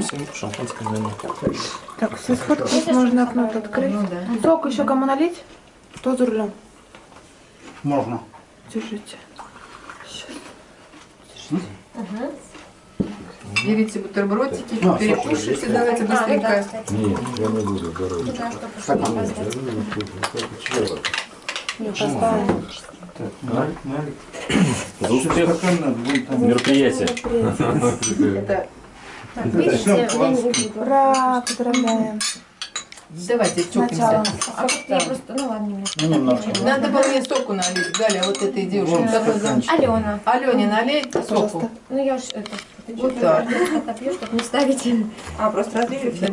Всем шампанское наверное. Так, все сфоткать, можно окно открыть. Ну да. Сок еще кому налить? Кто за рулем? Можно. Держите. Берите бутербродики, А, перекушайте, давайте ну да, быстренько. Нет, я не буду здоровье. За успех мероприятия. Так, видите, я не выпью. Ура, поздравляем. давайте Сначала. чокнемся. А как я просто, ну ладно, немножко. Ну, немножко. Надо было мне соку налить, Галя, вот этой девушке. Алена. Алене налей соку. Пожалуйста. Ну я ж это... Вот так. Отопью, чтобы не ставить. А, просто разлили все.